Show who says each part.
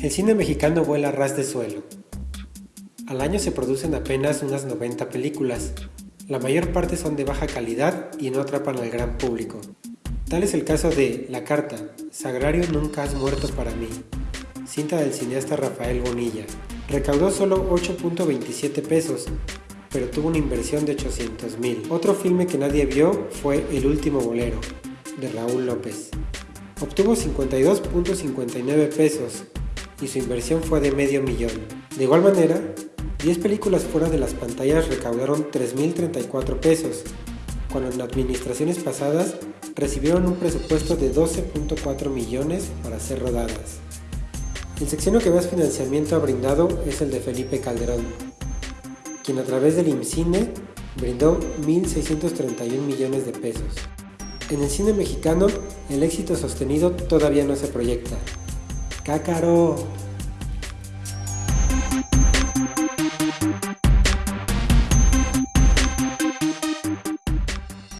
Speaker 1: El cine mexicano vuela a ras de suelo. Al año se producen apenas unas 90 películas. La mayor parte son de baja calidad y no atrapan al gran público. Tal es el caso de La Carta, Sagrario Nunca Has Muerto para mí, cinta del cineasta Rafael Bonilla. Recaudó solo 8.27 pesos, pero tuvo una inversión de 800 mil. Otro filme que nadie vio fue El Último Bolero, de Raúl López. Obtuvo 52.59 pesos, y su inversión fue de medio millón. De igual manera, 10 películas fuera de las pantallas recaudaron 3.034 pesos, cuando en administraciones pasadas recibieron un presupuesto de 12.4 millones para ser rodadas. El secciono que más financiamiento ha brindado es el de Felipe Calderón, quien a través del IMCINE brindó 1.631 millones de pesos. En el cine mexicano, el éxito sostenido todavía no se proyecta, ¡Cácaro!